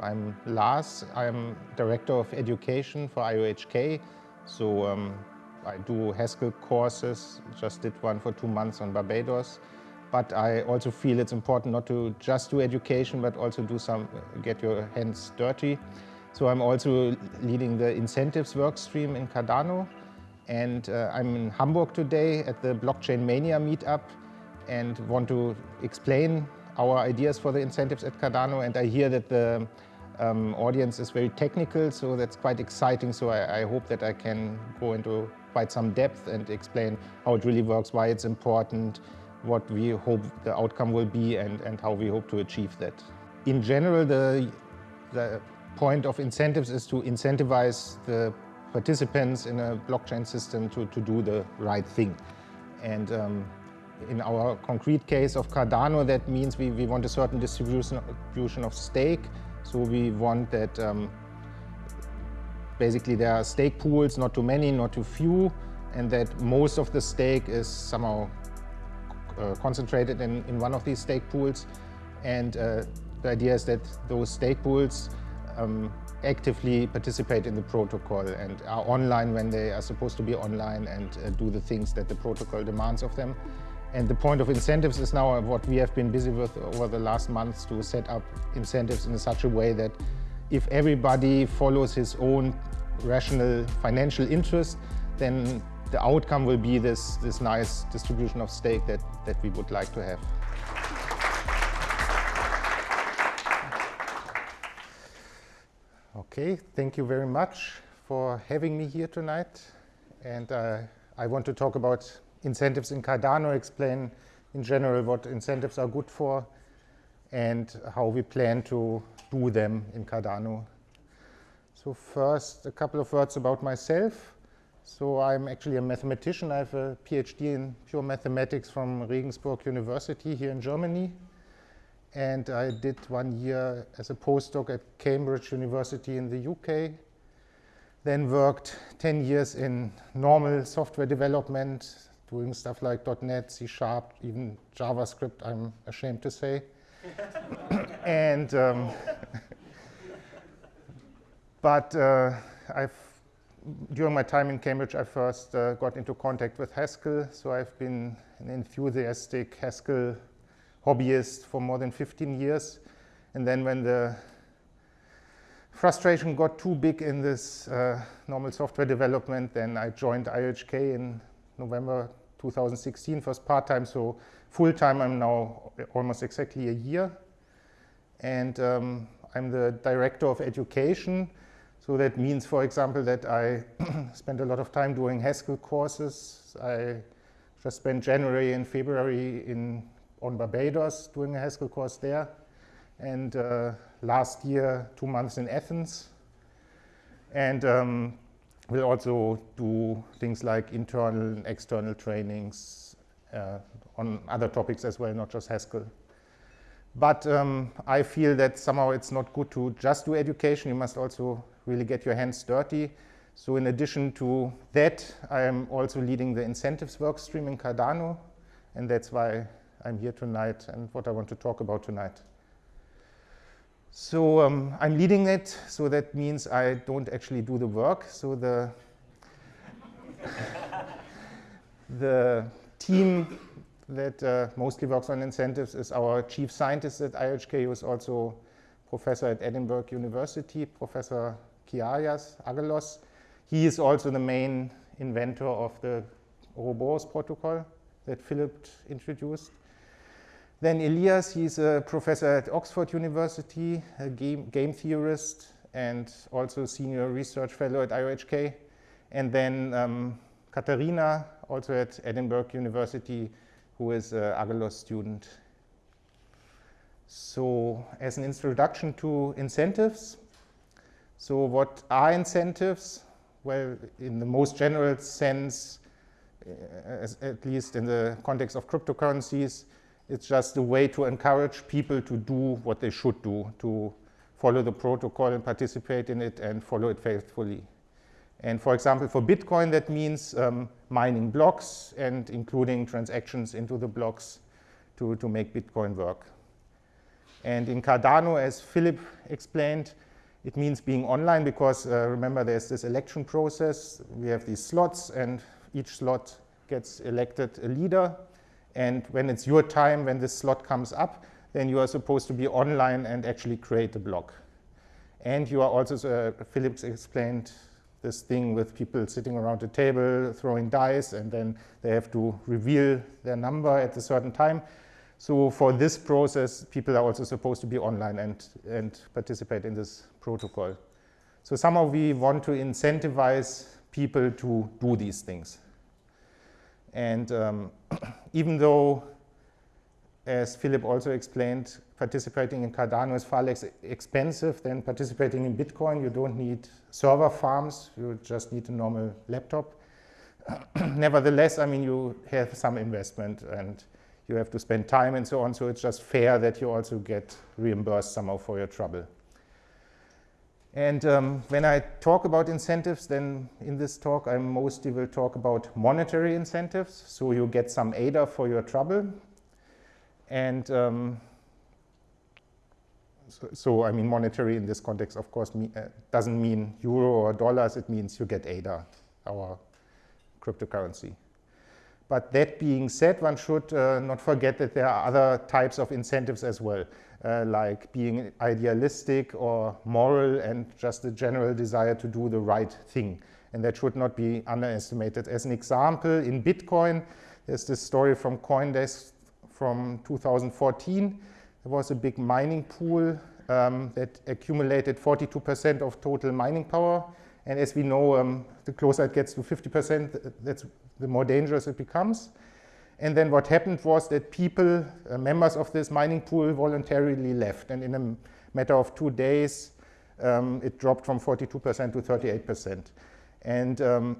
I'm Lars, I'm Director of Education for IOHK. So um, I do Haskell courses, just did one for two months on Barbados. But I also feel it's important not to just do education, but also do some, get your hands dirty. So I'm also leading the incentives work stream in Cardano. And uh, I'm in Hamburg today at the Blockchain Mania meetup and want to explain our ideas for the incentives at Cardano. And I hear that the um, audience is very technical, so that's quite exciting. So I, I, hope that I can go into quite some depth and explain how it really works, why it's important, what we hope the outcome will be, and, and how we hope to achieve that. In general, the, the point of incentives is to incentivize the participants in a blockchain system to, to do the right thing. And um, in our concrete case of Cardano, that means we, we want a certain distribution, of stake. So we want that um, basically there are stake pools, not too many, not too few, and that most of the stake is somehow uh, concentrated in, in one of these stake pools. And uh, the idea is that those stake pools um, actively participate in the protocol and are online when they are supposed to be online and uh, do the things that the protocol demands of them. And the point of incentives is now what we have been busy with over the last months to set up incentives in such a way that if everybody follows his own rational financial interest, then the outcome will be this, this nice distribution of stake that, that we would like to have. Okay, thank you very much for having me here tonight. And uh, I want to talk about incentives in Cardano, explain in general what incentives are good for and how we plan to do them in Cardano. So first, a couple of words about myself. So I'm actually a mathematician. I have a PhD in pure mathematics from Regensburg University here in Germany and I did one year as a postdoc at Cambridge University in the UK. Then worked 10 years in normal software development, doing stuff like .NET, C Sharp, even JavaScript, I'm ashamed to say. and um, but uh, I've during my time in Cambridge, I first uh, got into contact with Haskell, so I've been an enthusiastic Haskell hobbyist for more than 15 years. And then when the frustration got too big in this uh, normal software development, then I joined IOHK in November 2016, first part-time, so full-time I'm now almost exactly a year. And um, I'm the director of education. So that means, for example, that I spend a lot of time doing Haskell courses. I just spent January and February in on Barbados doing a Haskell course there. And uh, last year, two months in Athens. And um, we'll also do things like internal and external trainings uh, on other topics as well, not just Haskell. But um, I feel that somehow it's not good to just do education. You must also really get your hands dirty. So in addition to that, I am also leading the incentives work stream in Cardano. And that's why I'm here tonight and what I want to talk about tonight. So um, I'm leading it, so that means I don't actually do the work. So the, the team that uh, mostly works on incentives is our chief scientist at IOHK, who is also professor at Edinburgh University, Professor Kiayias Aggelos. He is also the main inventor of the Ouroboros protocol that Philip introduced. Then Elias, he's a professor at Oxford University, a game, game theorist, and also senior research fellow at IOHK. And then um, Katharina, also at Edinburgh University, who is an Aggelos student. So as an introduction to incentives, so what are incentives? Well, in the most general sense, uh, at least in the context of cryptocurrencies, it's just a way to encourage people to do what they should do, to follow the protocol and participate in it and follow it faithfully. And for example, for Bitcoin, that means um, mining blocks and including transactions into the blocks to, to make Bitcoin work. And in Cardano, as Philip explained, it means being online because uh, remember there's this election process. We have these slots and each slot gets elected a leader. And when it's your time, when this slot comes up, then you are supposed to be online and actually create a block. And you are also, uh, Phillips explained this thing with people sitting around a table throwing dice and then they have to reveal their number at a certain time. So for this process, people are also supposed to be online and, and participate in this protocol. So somehow we want to incentivize people to do these things. And um, even though, as Philip also explained, participating in Cardano is far less expensive than participating in Bitcoin. You don't need server farms, you just need a normal laptop. Nevertheless, I mean, you have some investment and you have to spend time and so on, so it's just fair that you also get reimbursed somehow for your trouble. And um, when I talk about incentives, then in this talk, I mostly will talk about monetary incentives. So you get some ADA for your trouble. And um, so, so, I mean, monetary in this context, of course, me, uh, doesn't mean euro or dollars. It means you get ADA, our cryptocurrency. But that being said, one should uh, not forget that there are other types of incentives as well, uh, like being idealistic or moral and just a general desire to do the right thing. And that should not be underestimated. As an example, in Bitcoin, there's this story from Coindesk from 2014. There was a big mining pool um, that accumulated 42% of total mining power. And as we know, um, the closer it gets to 50%, that's the more dangerous it becomes. And then what happened was that people, uh, members of this mining pool, voluntarily left. And in a matter of two days, um, it dropped from 42% to 38%. And um,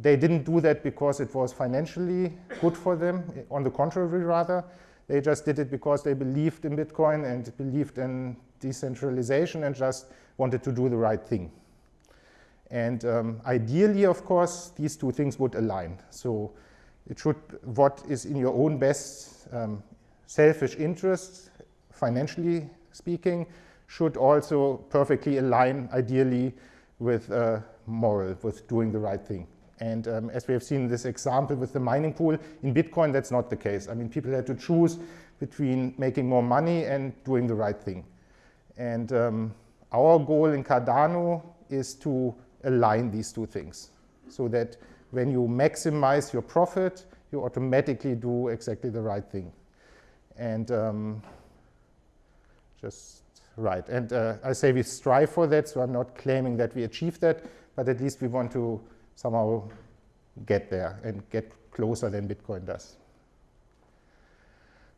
they didn't do that because it was financially good for them. On the contrary, rather, they just did it because they believed in Bitcoin and believed in decentralization and just wanted to do the right thing. And um, ideally, of course, these two things would align. So it should, what is in your own best um, selfish interest, financially speaking, should also perfectly align, ideally, with uh, moral, with doing the right thing. And um, as we have seen in this example with the mining pool, in Bitcoin, that's not the case. I mean, people had to choose between making more money and doing the right thing. And um, our goal in Cardano is to align these two things so that when you maximize your profit, you automatically do exactly the right thing. And um, just right. And uh, I say we strive for that, so I'm not claiming that we achieve that, but at least we want to somehow get there and get closer than Bitcoin does.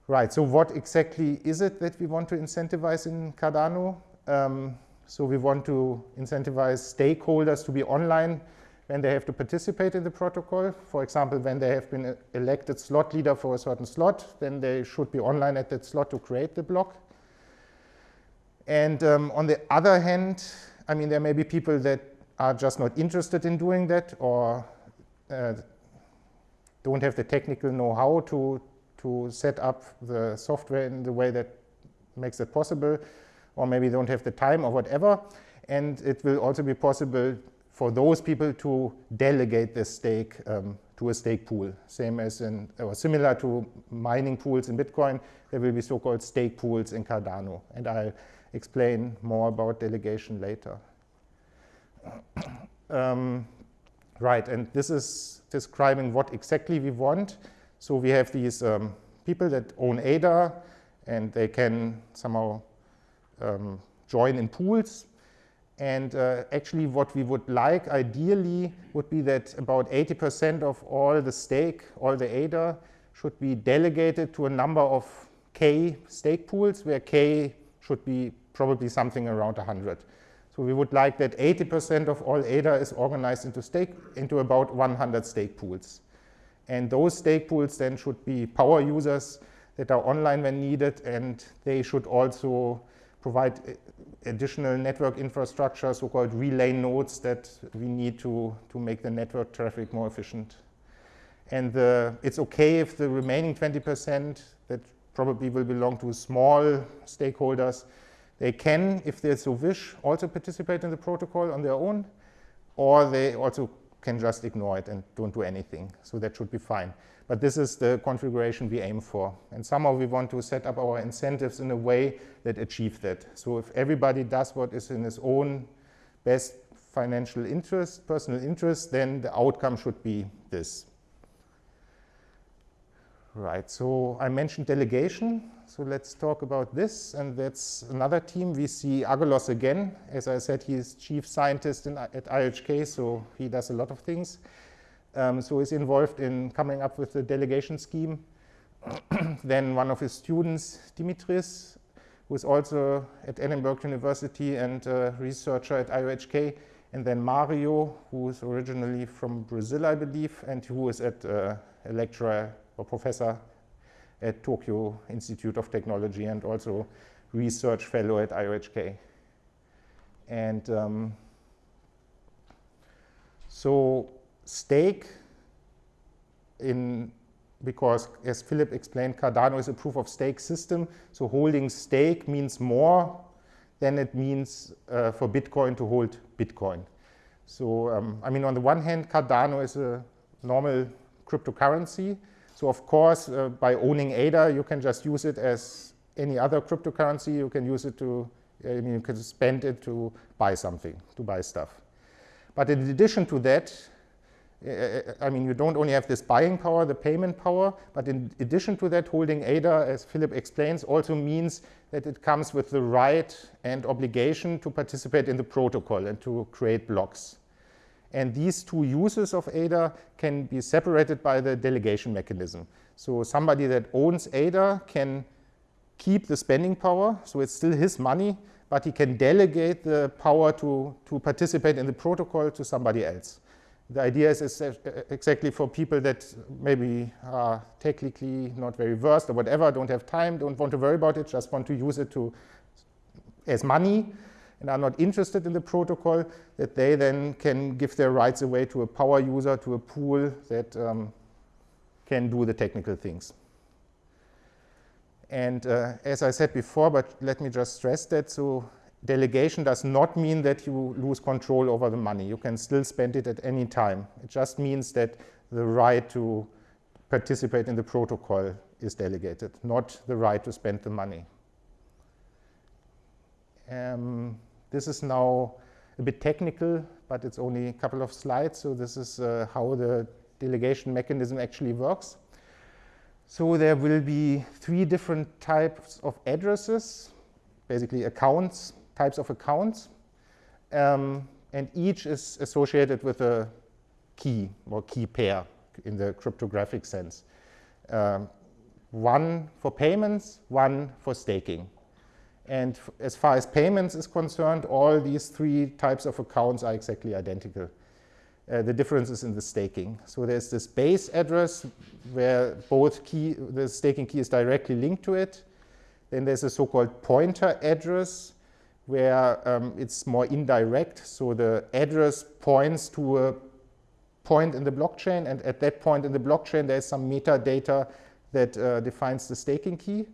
Right, so what exactly is it that we want to incentivize in Cardano? Um, so we want to incentivize stakeholders to be online when they have to participate in the protocol. For example, when they have been elected slot leader for a certain slot, then they should be online at that slot to create the block. And um, on the other hand, I mean, there may be people that are just not interested in doing that or uh, don't have the technical know-how to, to set up the software in the way that makes it possible or maybe don't have the time or whatever. And it will also be possible for those people to delegate the stake um, to a stake pool, same as in, or similar to mining pools in Bitcoin, there will be so-called stake pools in Cardano. And I'll explain more about delegation later. um, right, and this is describing what exactly we want. So we have these um, people that own ADA, and they can somehow um, join in pools. And uh, actually what we would like ideally would be that about 80% of all the stake, all the ADA, should be delegated to a number of K stake pools, where K should be probably something around 100. So we would like that 80% of all ADA is organized into, stake, into about 100 stake pools. And those stake pools then should be power users that are online when needed, and they should also provide eh, additional network infrastructure, so-called relay nodes that we need to, to make the network traffic more efficient. And the, it's okay if the remaining 20% that probably will belong to small stakeholders. They can, if they so wish, also participate in the protocol on their own, or they also can just ignore it and don't do anything. So that should be fine. But this is the configuration we aim for. And somehow we want to set up our incentives in a way that achieve that. So if everybody does what is in his own best financial interest, personal interest, then the outcome should be this. Right, so I mentioned delegation. So let's talk about this. And that's another team. We see Aggelos again. As I said, he's chief scientist in, at IOHK, so he does a lot of things. Um, so he's involved in coming up with the delegation scheme. then one of his students, Dimitris, who is also at Edinburgh University and a researcher at IOHK. And then Mario, who is originally from Brazil, I believe, and who is at uh, a lecturer or professor at Tokyo Institute of Technology and also research fellow at IOHK. And um, so stake in, because as Philip explained, Cardano is a proof of stake system. So holding stake means more than it means uh, for Bitcoin to hold Bitcoin. So, um, I mean, on the one hand, Cardano is a normal cryptocurrency, so of course, uh, by owning ADA, you can just use it as any other cryptocurrency. You can use it to, I mean, you can spend it to buy something, to buy stuff. But in addition to that, I mean, you don't only have this buying power, the payment power, but in addition to that, holding ADA, as Philip explains, also means that it comes with the right and obligation to participate in the protocol and to create blocks. And these two uses of ADA can be separated by the delegation mechanism. So somebody that owns ADA can keep the spending power, so it's still his money, but he can delegate the power to, to participate in the protocol to somebody else. The idea is, exactly for people that maybe are technically not very versed or whatever, don't have time, don't want to worry about it, just want to use it to as money, and are not interested in the protocol, that they then can give their rights away to a power user, to a pool that um, can do the technical things. And uh, as I said before, but let me just stress that, so delegation does not mean that you lose control over the money. You can still spend it at any time. It just means that the right to participate in the protocol is delegated, not the right to spend the money. Um, this is now a bit technical, but it's only a couple of slides. So this is uh, how the delegation mechanism actually works. So there will be three different types of addresses, basically accounts, types of accounts. Um, and each is associated with a key or key pair in the cryptographic sense. Um, one for payments, one for staking. And as far as payments is concerned, all these three types of accounts are exactly identical. Uh, the difference is in the staking. So there's this base address where both key, the staking key is directly linked to it. Then there's a so-called pointer address where um, it's more indirect. So the address points to a point in the blockchain, and at that point in the blockchain, there's some metadata that uh, defines the staking key.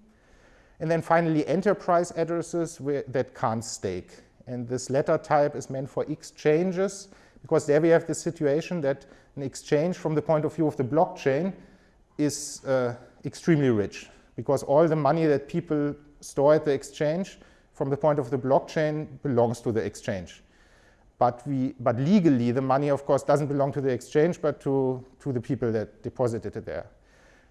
And then finally, enterprise addresses where, that can't stake. And this letter type is meant for exchanges, because there we have the situation that an exchange from the point of view of the blockchain is uh, extremely rich, because all the money that people store at the exchange from the point of the blockchain belongs to the exchange. But, we, but legally, the money, of course, doesn't belong to the exchange, but to, to the people that deposited it there.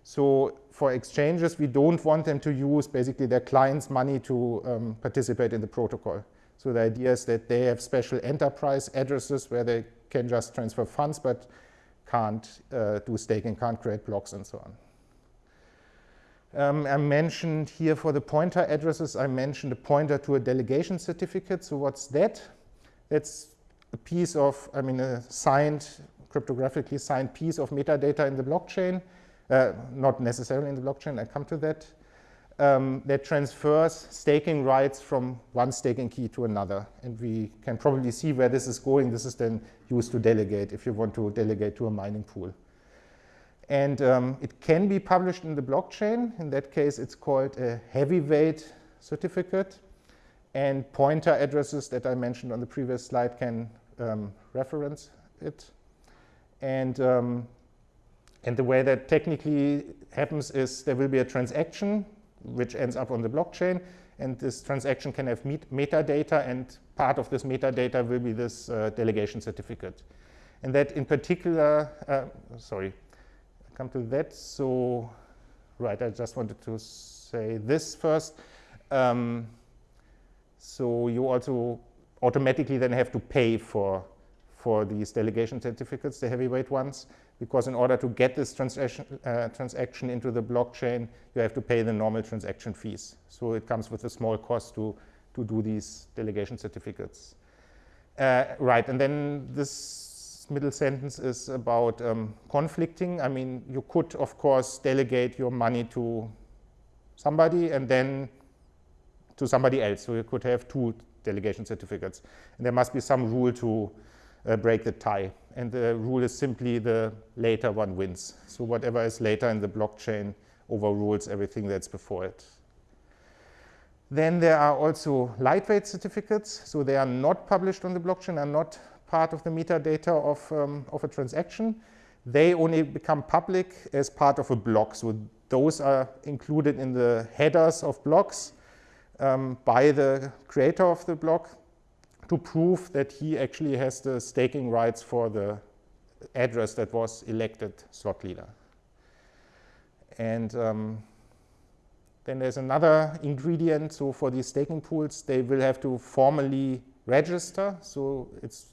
So for exchanges, we don't want them to use basically their clients' money to um, participate in the protocol. So the idea is that they have special enterprise addresses where they can just transfer funds but can't uh, do staking, can't create blocks and so on. Um, I mentioned here for the pointer addresses, I mentioned a pointer to a delegation certificate. So what's that? That's a piece of, I mean, a signed, cryptographically signed piece of metadata in the blockchain uh, not necessarily in the blockchain, I come to that, um, that transfers staking rights from one staking key to another. And we can probably see where this is going. This is then used to delegate if you want to delegate to a mining pool. And um, it can be published in the blockchain. In that case, it's called a heavyweight certificate. And pointer addresses that I mentioned on the previous slide can um, reference it. And, um, and the way that technically happens is there will be a transaction which ends up on the blockchain. And this transaction can have met metadata, and part of this metadata will be this uh, delegation certificate. And that in particular, uh, sorry, come to that. So, right, I just wanted to say this first. Um, so you also automatically then have to pay for, for these delegation certificates, the heavyweight ones, because in order to get this transaction, uh, transaction into the blockchain, you have to pay the normal transaction fees. So it comes with a small cost to, to do these delegation certificates. Uh, right, and then this middle sentence is about um, conflicting. I mean, you could, of course, delegate your money to somebody and then to somebody else. So you could have two delegation certificates. And there must be some rule to uh, break the tie. And the rule is simply the later one wins. So whatever is later in the blockchain overrules everything that's before it. Then there are also lightweight certificates. So they are not published on the blockchain, are not part of the metadata of, um, of a transaction. They only become public as part of a block. So those are included in the headers of blocks um, by the creator of the block to prove that he actually has the staking rights for the address that was elected slot leader. And um, then there's another ingredient. So for these staking pools, they will have to formally register. So it's,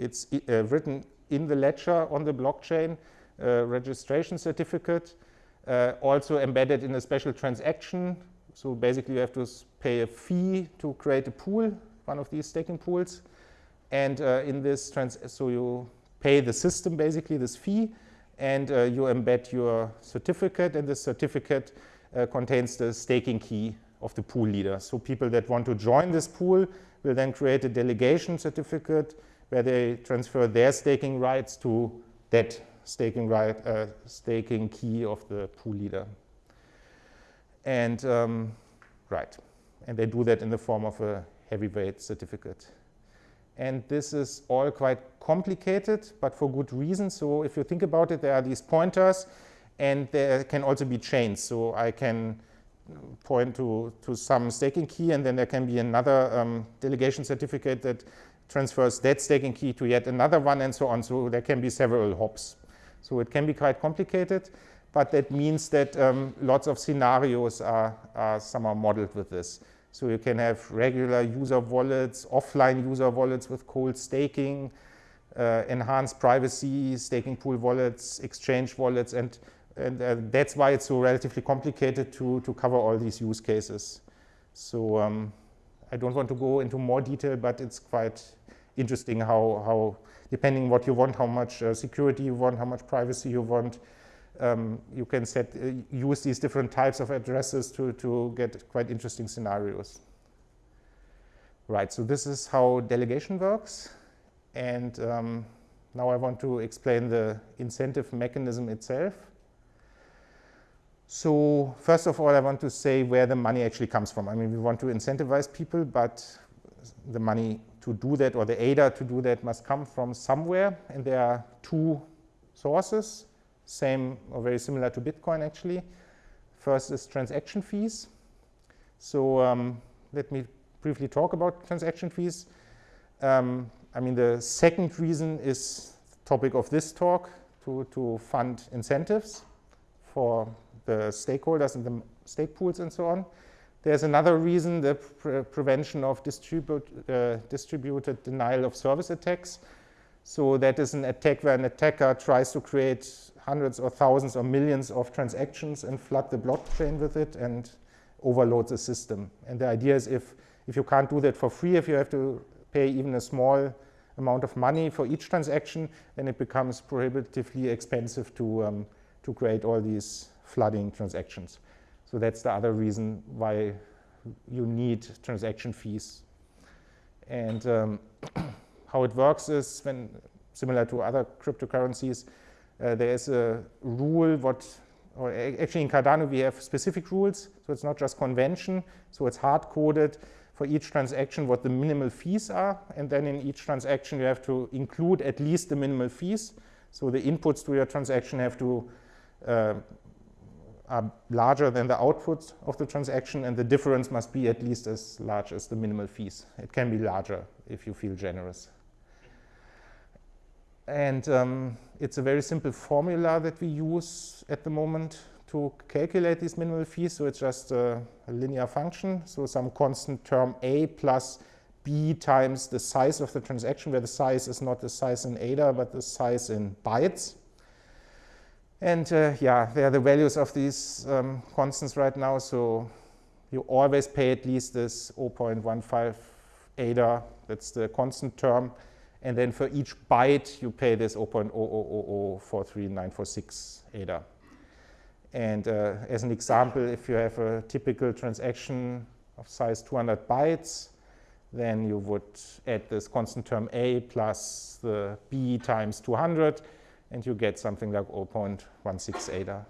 it's uh, written in the ledger on the blockchain, uh, registration certificate, uh, also embedded in a special transaction so basically you have to pay a fee to create a pool, one of these staking pools. And uh, in this, trans so you pay the system basically this fee and uh, you embed your certificate and the certificate contains the staking key of the pool leader. So people that want to join this pool will then create a delegation certificate where they transfer their staking rights to that staking right, uh, staking key of the pool leader. And um, right, and they do that in the form of a heavyweight certificate. And this is all quite complicated, but for good reason. So if you think about it, there are these pointers, and there can also be chains. So I can point to, to some staking key, and then there can be another um, delegation certificate that transfers that staking key to yet another one, and so on. So there can be several hops. So it can be quite complicated but that means that um, lots of scenarios are, are somehow modeled with this. So you can have regular user wallets, offline user wallets with cold staking, uh, enhanced privacy, staking pool wallets, exchange wallets, and, and uh, that's why it's so relatively complicated to, to cover all these use cases. So um, I don't want to go into more detail, but it's quite interesting how, how depending what you want, how much uh, security you want, how much privacy you want, um, you can set, uh, use these different types of addresses to, to get quite interesting scenarios. Right, so this is how delegation works. And um, now I want to explain the incentive mechanism itself. So first of all, I want to say where the money actually comes from. I mean, we want to incentivize people, but the money to do that or the ADA to do that must come from somewhere. And there are two sources same or very similar to Bitcoin actually. First is transaction fees. So um, let me briefly talk about transaction fees. Um, I mean, the second reason is topic of this talk to, to fund incentives for the stakeholders and the stake pools and so on. There's another reason, the pre prevention of uh, distributed denial of service attacks. So that is an attack where an attacker tries to create hundreds or thousands or millions of transactions and flood the blockchain with it and overload the system. And the idea is if, if you can't do that for free, if you have to pay even a small amount of money for each transaction, then it becomes prohibitively expensive to, um, to create all these flooding transactions. So that's the other reason why you need transaction fees. And um, how it works is when, similar to other cryptocurrencies, Uh, there is a rule what, or actually in Cardano we have specific rules, so it's not just convention, so it's hard-coded for each transaction what the minimal fees are, and then in each transaction you have to include at least the minimal fees. So the inputs to your transaction have to uh, are larger than the outputs of the transaction, and the difference must be at least as large as the minimal fees. It can be larger if you feel generous. And um, it's a very simple formula that we use at the moment to calculate these minimal fees. So it's just a, a linear function. So some constant term a plus b times the size of the transaction, where the size is not the size in ADA, but the size in bytes. And uh, yeah, there are the values of these um, constants right now. So you always pay at least this 0.15 ADA, that's the constant term. And then for each byte, you pay this 0.000043946 ADA. And uh, as an example, if you have a typical transaction of size 200 bytes, then you would add this constant term A plus the B times 200, and you get something like 0.16 ADA.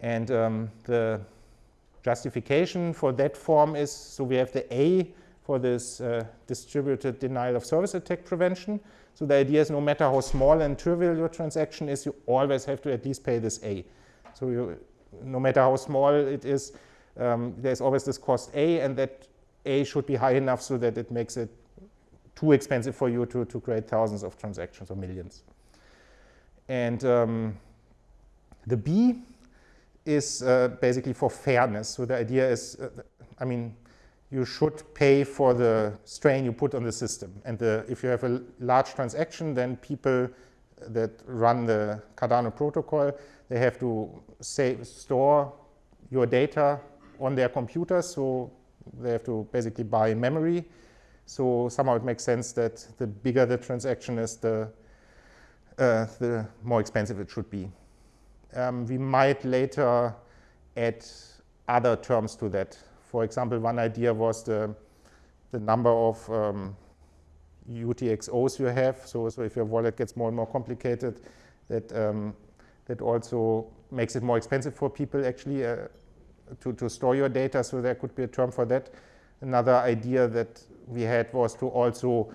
And um, the justification for that form is, so we have the A for this uh, distributed denial of service attack prevention. So the idea is no matter how small and trivial your transaction is, you always have to at least pay this A. So you, no matter how small it is, um, there's always this cost A, and that A should be high enough so that it makes it too expensive for you to, to create thousands of transactions or millions. And um, the B is uh, basically for fairness. So the idea is, uh, I mean, you should pay for the strain you put on the system. And the, if you have a large transaction, then people that run the Cardano protocol, they have to save, store your data on their computers. So they have to basically buy memory. So somehow it makes sense that the bigger the transaction is, the uh, the more expensive it should be. Um, we might later add other terms to that. For example, one idea was the, the number of um, UTXOs you have. So, so if your wallet gets more and more complicated, that, um, that also makes it more expensive for people actually uh, to, to store your data. So there could be a term for that. Another idea that we had was to also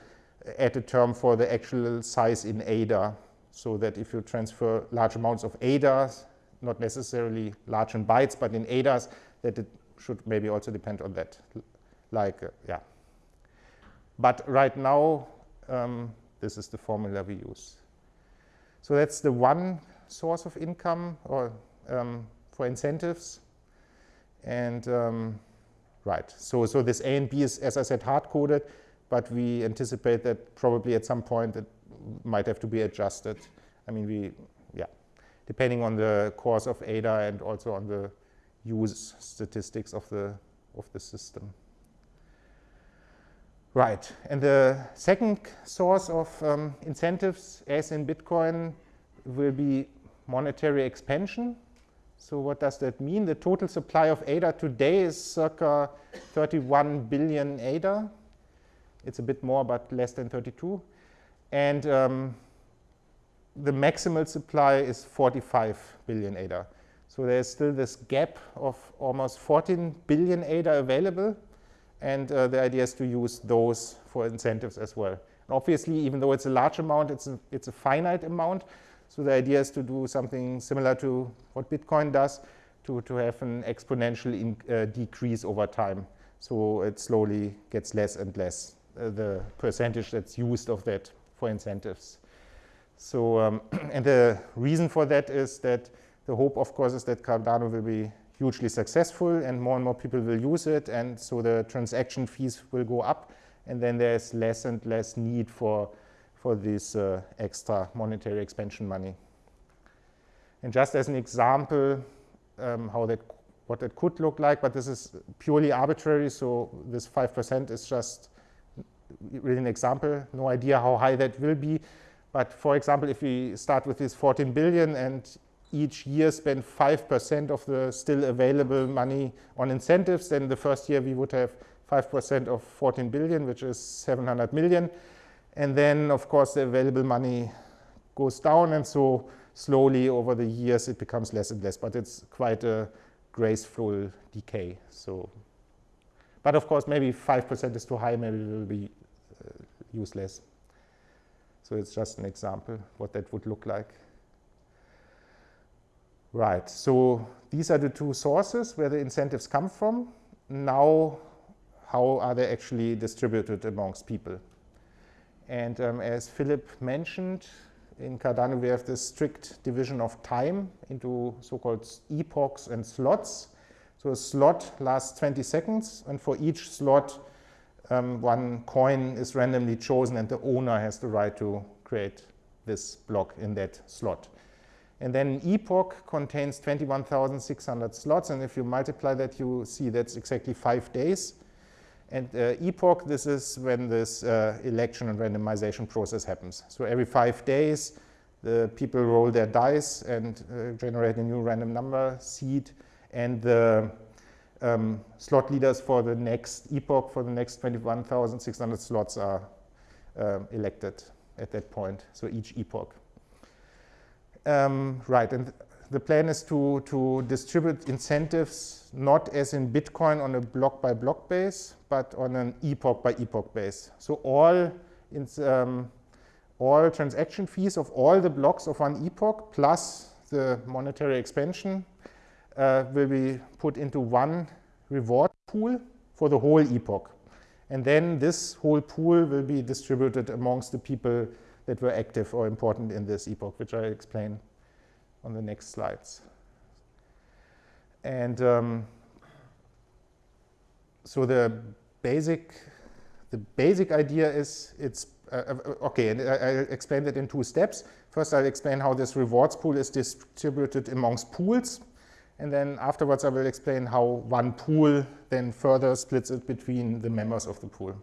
add a term for the actual size in ADA so that if you transfer large amounts of ADAs, not necessarily large in bytes, but in ADAs, that it should maybe also depend on that. Like, uh, yeah. But right now, um, this is the formula we use. So that's the one source of income or um, for incentives. And um, right, so, so this A and B is, as I said, hard-coded, but we anticipate that probably at some point it might have to be adjusted. I mean, we, yeah, depending on the course of ADA and also on the use statistics of the, of the system. Right, and the second source of um, incentives, as in Bitcoin, will be monetary expansion. So what does that mean? The total supply of ADA today is circa 31 billion ADA. It's a bit more, but less than 32. And um, the maximal supply is 45 billion ADA. So there's still this gap of almost 14 billion ADA available. And uh, the idea is to use those for incentives as well. And obviously, even though it's a large amount, it's a, it's a finite amount. So the idea is to do something similar to what Bitcoin does, to, to have an exponential in, uh, decrease over time. So it slowly gets less and less, uh, the percentage that's used of that for incentives. So, um, and the reason for that is that the hope, of course, is that Cardano will be hugely successful and more and more people will use it. And so the transaction fees will go up. And then there's less and less need for, for this uh, extra monetary expansion money. And just as an example, um, how that, what that could look like, but this is purely arbitrary. So this 5% is just really an example, no idea how high that will be. But for example, if we start with this 14 billion and each year spend 5% of the still available money on incentives, then the first year we would have 5% of 14 billion, which is 700 million. And then, of course, the available money goes down. And so slowly over the years it becomes less and less, but it's quite a graceful decay. So, but of course, maybe 5% is too high, maybe it will be uh, useless. So it's just an example what that would look like. Right, so these are the two sources where the incentives come from. Now, how are they actually distributed amongst people? And um, as Philip mentioned, in Cardano we have this strict division of time into so-called epochs and slots. So a slot lasts 20 seconds, and for each slot, um, one coin is randomly chosen, and the owner has the right to create this block in that slot. And then epoch contains 21,600 slots, and if you multiply that, you see that's exactly five days. And uh, epoch, this is when this uh, election and randomization process happens. So every five days, the people roll their dice and uh, generate a new random number seed, and the um, slot leaders for the next epoch, for the next 21,600 slots are um, elected at that point, so each epoch. Um, right, and the plan is to, to distribute incentives not as in Bitcoin on a block by block base, but on an epoch by epoch base. So all, um, all transaction fees of all the blocks of one epoch plus the monetary expansion uh, will be put into one reward pool for the whole epoch. And then this whole pool will be distributed amongst the people that were active or important in this epoch, which I'll explain on the next slides. And um, so the basic, the basic idea is it's, uh, uh okay, and I, I explained it in two steps. First, I'll explain how this rewards pool is distributed amongst pools. And then afterwards, I will explain how one pool then further splits it between the members of the pool.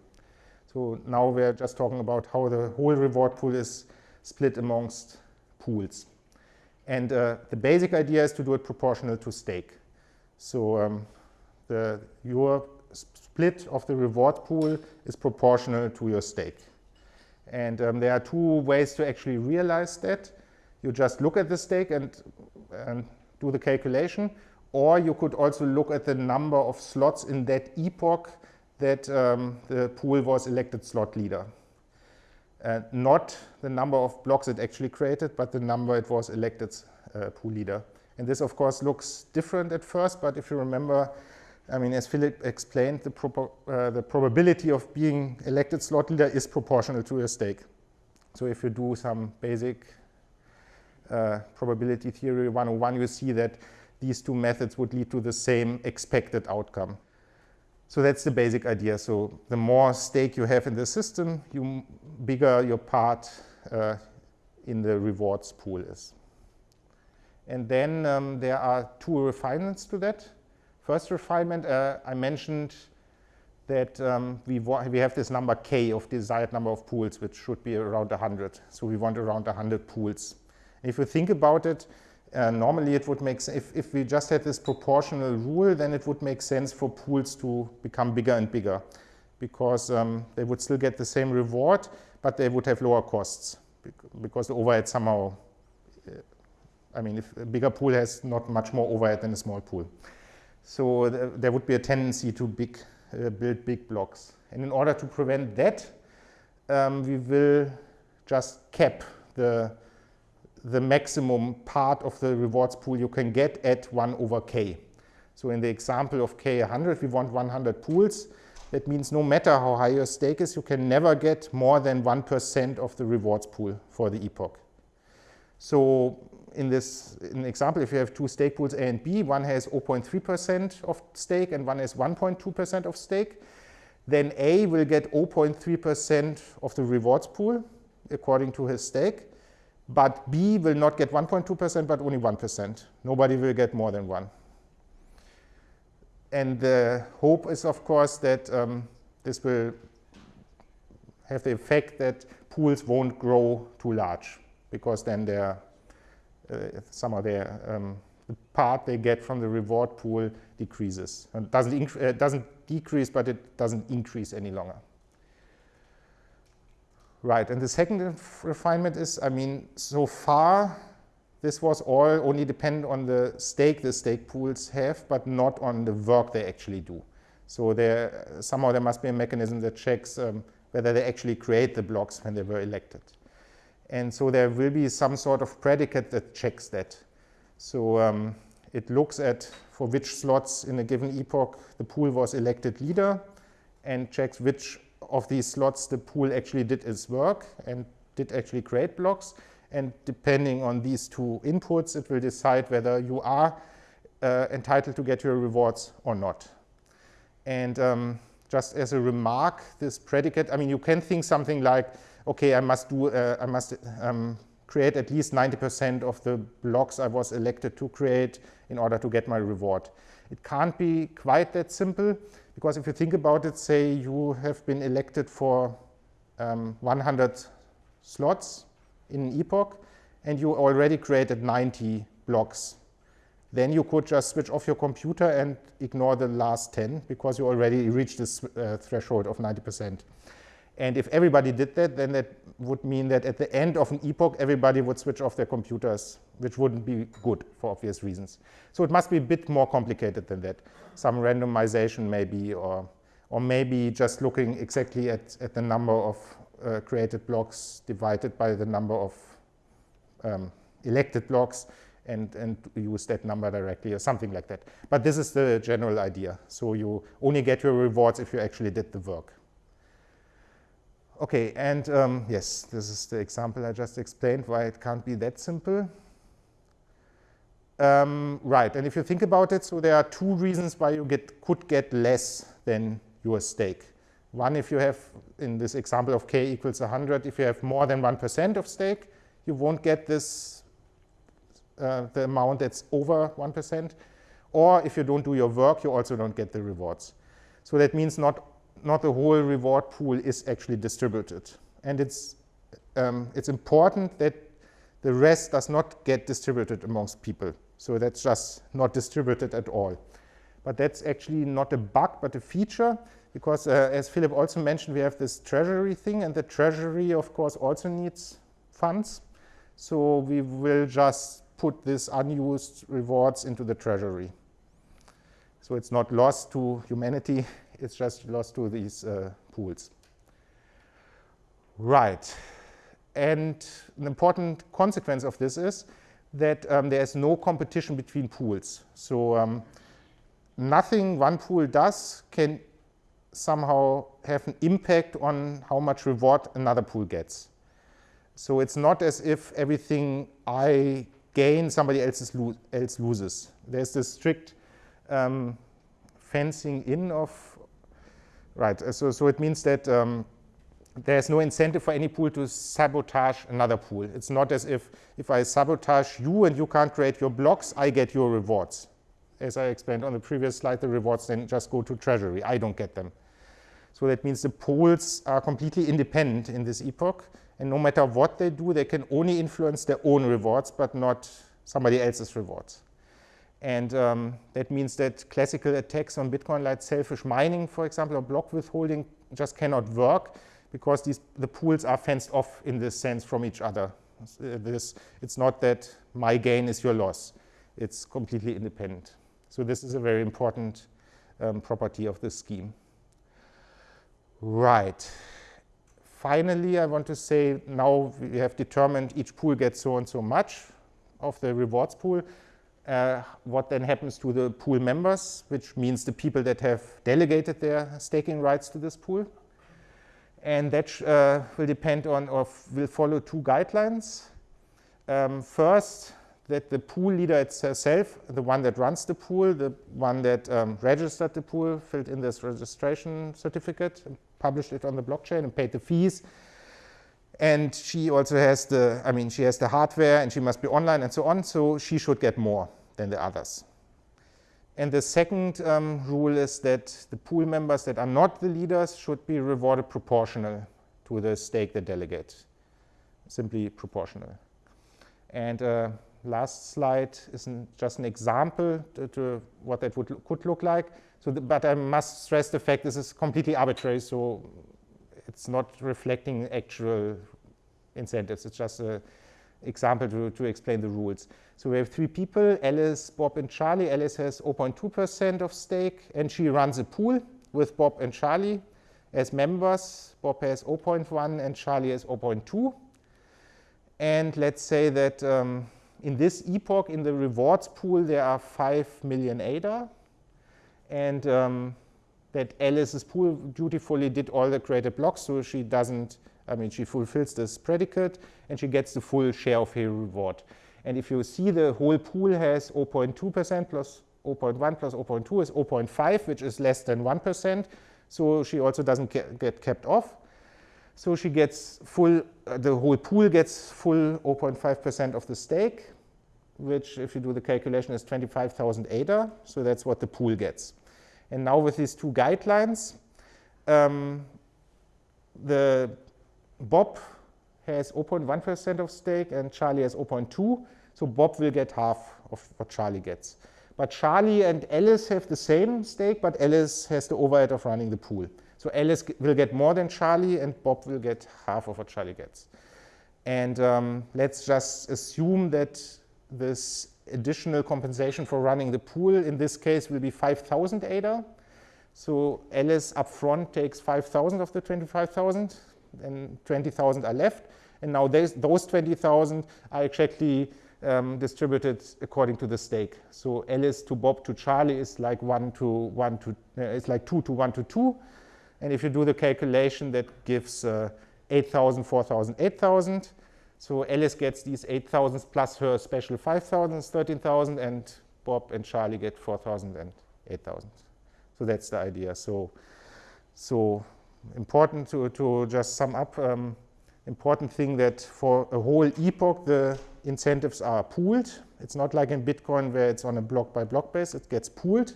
So now we're just talking about how the whole reward pool is split amongst pools. And uh, the basic idea is to do it proportional to stake. So um, the, your split of the reward pool is proportional to your stake. And um, there are two ways to actually realize that. You just look at the stake and, and do the calculation, or you could also look at the number of slots in that epoch that um, the pool was elected slot leader. Uh, not the number of blocks it actually created, but the number it was elected uh, pool leader. And this, of course, looks different at first, but if you remember, I mean, as Philip explained, the, uh, the probability of being elected slot leader is proportional to your stake. So if you do some basic uh, probability theory 101, you see that these two methods would lead to the same expected outcome. So that's the basic idea. So the more stake you have in the system, you bigger your part uh, in the rewards pool is. And then um, there are two refinements to that. First refinement, uh, I mentioned that um, we, we have this number k of desired number of pools, which should be around 100. So we want around 100 pools. If you think about it, uh, normally it would make if, if we just had this proportional rule, then it would make sense for pools to become bigger and bigger because um, they would still get the same reward, but they would have lower costs because the overhead somehow, uh, I mean, if a bigger pool has not much more overhead than a small pool. So th there would be a tendency to big, uh, build big blocks. And in order to prevent that, um, we will just cap the the maximum part of the rewards pool you can get at 1 over k. So in the example of k 100, we want 100 pools. That means no matter how high your stake is, you can never get more than 1% of the rewards pool for the epoch. So in this in example, if you have two stake pools A and B, one has 0.3% of stake and one has 1.2% of stake, then A will get 0.3% of the rewards pool according to his stake. But B will not get 1.2%, but only 1%. Nobody will get more than 1. And the hope is, of course, that um, this will have the effect that pools won't grow too large, because then uh, some of their um, the part they get from the reward pool decreases. It doesn't, uh, doesn't decrease, but it doesn't increase any longer. Right, and the second refinement is, I mean, so far this was all only dependent on the stake the stake pools have, but not on the work they actually do. So there, somehow there must be a mechanism that checks um, whether they actually create the blocks when they were elected. And so there will be some sort of predicate that checks that. So um, it looks at for which slots in a given epoch the pool was elected leader and checks which of these slots the pool actually did its work and did actually create blocks. And depending on these two inputs, it will decide whether you are uh, entitled to get your rewards or not. And um, just as a remark, this predicate, I mean, you can think something like, okay, I must do, uh, I must um, create at least 90% of the blocks I was elected to create in order to get my reward. It can't be quite that simple because if you think about it, say you have been elected for um, 100 slots in an epoch and you already created 90 blocks. Then you could just switch off your computer and ignore the last 10 because you already reached this uh, threshold of 90%. And if everybody did that, then that would mean that at the end of an epoch, everybody would switch off their computers, which wouldn't be good for obvious reasons. So it must be a bit more complicated than that. Some randomization maybe, or, or maybe just looking exactly at, at the number of uh, created blocks divided by the number of um, elected blocks and, and use that number directly or something like that. But this is the general idea. So you only get your rewards if you actually did the work. Okay, and um, yes, this is the example I just explained, why it can't be that simple. Um, right, and if you think about it, so there are two reasons why you get, could get less than your stake. One, if you have, in this example of k equals 100, if you have more than 1% of stake, you won't get this, uh, the amount that's over 1%. Or if you don't do your work, you also don't get the rewards. So that means not not the whole reward pool is actually distributed. And it's, um, it's important that the rest does not get distributed amongst people. So that's just not distributed at all. But that's actually not a bug, but a feature, because uh, as Philip also mentioned, we have this treasury thing, and the treasury, of course, also needs funds. So we will just put these unused rewards into the treasury. So it's not lost to humanity, it's just lost to these uh, pools. Right. And an important consequence of this is that um, there is no competition between pools. So um, nothing one pool does can somehow have an impact on how much reward another pool gets. So it's not as if everything I gain, somebody else, lo else loses. There's this strict um, fencing in of Right, so, so it means that um, there's no incentive for any pool to sabotage another pool. It's not as if if I sabotage you and you can't create your blocks, I get your rewards. As I explained on the previous slide, the rewards then just go to treasury. I don't get them. So that means the pools are completely independent in this epoch. And no matter what they do, they can only influence their own rewards, but not somebody else's rewards. And um, that means that classical attacks on Bitcoin like selfish mining, for example, or block withholding just cannot work because these, the pools are fenced off in this sense from each other. This, it's not that my gain is your loss. It's completely independent. So this is a very important um, property of this scheme. Right. Finally, I want to say now we have determined each pool gets so and so much of the rewards pool uh, what then happens to the pool members, which means the people that have delegated their staking rights to this pool. And that uh, will depend on or will follow two guidelines. Um, first, that the pool leader itself, the one that runs the pool, the one that um, registered the pool, filled in this registration certificate, published it on the blockchain and paid the fees. And she also has the, I mean, she has the hardware and she must be online and so on, so she should get more than the others. And the second um, rule is that the pool members that are not the leaders should be rewarded proportional to the stake they delegate, simply proportional. And uh, last slide is just an example to, to what that would, could look like. So, the, but I must stress the fact this is completely arbitrary, so it's not reflecting actual incentives. It's just a, example to, to explain the rules. So we have three people, Alice, Bob, and Charlie. Alice has 0.2% of stake, and she runs a pool with Bob and Charlie as members. Bob has 0.1 and Charlie has 0.2. And let's say that um, in this epoch, in the rewards pool, there are 5 million ADA. And um, that Alice's pool dutifully did all the created blocks, so she doesn't, I mean, she fulfills this predicate, and she gets the full share of her reward. And if you see the whole pool has 0.2% plus 0.1 plus 0.2 is 0.5, which is less than 1%. So she also doesn't get, kept off. So she gets full, uh, the whole pool gets full 0.5% of the stake, which if you do the calculation is 25,000 ADA. So that's what the pool gets. And now with these two guidelines, um, the Bob has 0.1% of stake and Charlie has 0.2. So Bob will get half of what Charlie gets. But Charlie and Alice have the same stake, but Alice has the overhead of running the pool. So Alice will get more than Charlie, and Bob will get half of what Charlie gets. And um, let's just assume that this additional compensation for running the pool in this case will be 5,000 ADA. So Alice upfront takes 5,000 of the 25,000, and 20,000 are left. And now those 20,000 are exactly um, distributed according to the stake. So Alice to Bob to Charlie is like one to one to, uh, it's like two to one to two. And if you do the calculation, that gives uh, 8,000, 4,000, 8,000. So Alice gets these 8,000 plus her special 5,000, 13,000, and Bob and Charlie get 4,000 and 8,000. So that's the idea. So, so important to, to just sum up. Um, important thing that for a whole epoch, the incentives are pooled. It's not like in Bitcoin where it's on a block by block base, it gets pooled.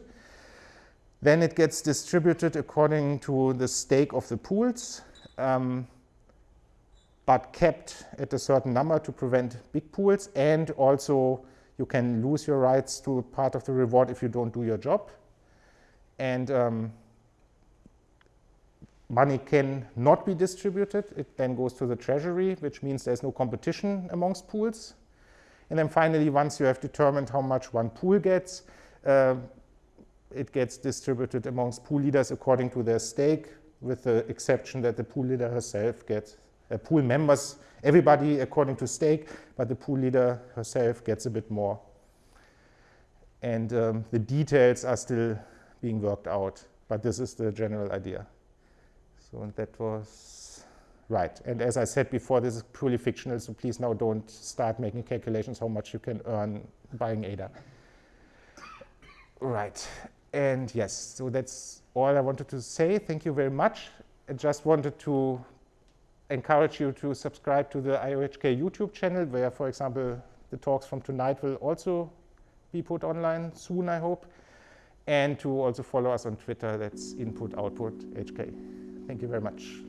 Then it gets distributed according to the stake of the pools, um, but kept at a certain number to prevent big pools. And also you can lose your rights to part of the reward if you don't do your job. And um, money can not be distributed. It then goes to the treasury, which means there's no competition amongst pools. And then finally, once you have determined how much one pool gets, uh, it gets distributed amongst pool leaders according to their stake, with the exception that the pool leader herself gets, uh, pool members, everybody according to stake, but the pool leader herself gets a bit more. And um, the details are still being worked out, but this is the general idea. So that was right. And as I said before, this is purely fictional, so please now don't start making calculations how much you can earn buying ADA. Right. And yes, so that's all I wanted to say. Thank you very much. I just wanted to encourage you to subscribe to the IOHK YouTube channel, where, for example, the talks from tonight will also be put online soon, I hope. And to also follow us on Twitter, that's input output HK. Thank you very much.